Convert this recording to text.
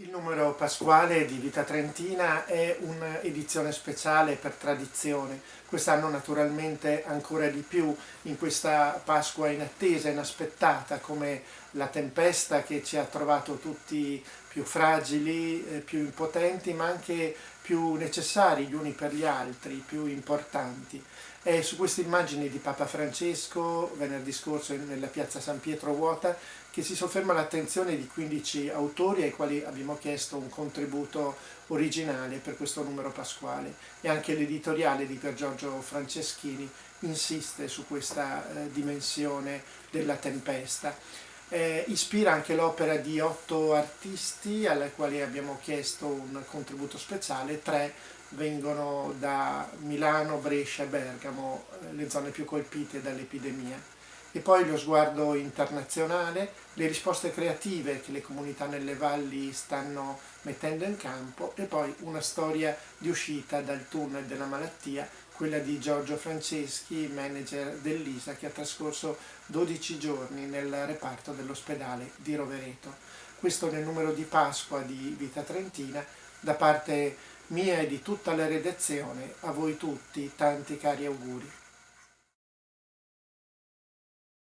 Il numero pasquale di Vita Trentina è un'edizione speciale per tradizione, quest'anno naturalmente ancora di più in questa Pasqua inattesa, inaspettata, come la tempesta che ci ha trovato tutti più fragili, eh, più impotenti, ma anche più necessari gli uni per gli altri, più importanti. È su queste immagini di Papa Francesco, venerdì scorso nella piazza San Pietro vuota, che si sofferma l'attenzione di 15 autori ai quali abbiamo chiesto un contributo originale per questo numero pasquale e anche l'editoriale di Pier Giorgio Franceschini insiste su questa eh, dimensione della tempesta. Eh, ispira anche l'opera di otto artisti alle quali abbiamo chiesto un contributo speciale, tre vengono da Milano, Brescia e Bergamo, eh, le zone più colpite dall'epidemia e poi lo sguardo internazionale, le risposte creative che le comunità nelle valli stanno mettendo in campo e poi una storia di uscita dal tunnel della malattia, quella di Giorgio Franceschi, manager dell'ISA, che ha trascorso 12 giorni nel reparto dell'ospedale di Rovereto. Questo nel numero di Pasqua di Vita Trentina, da parte mia e di tutta la redazione, a voi tutti tanti cari auguri.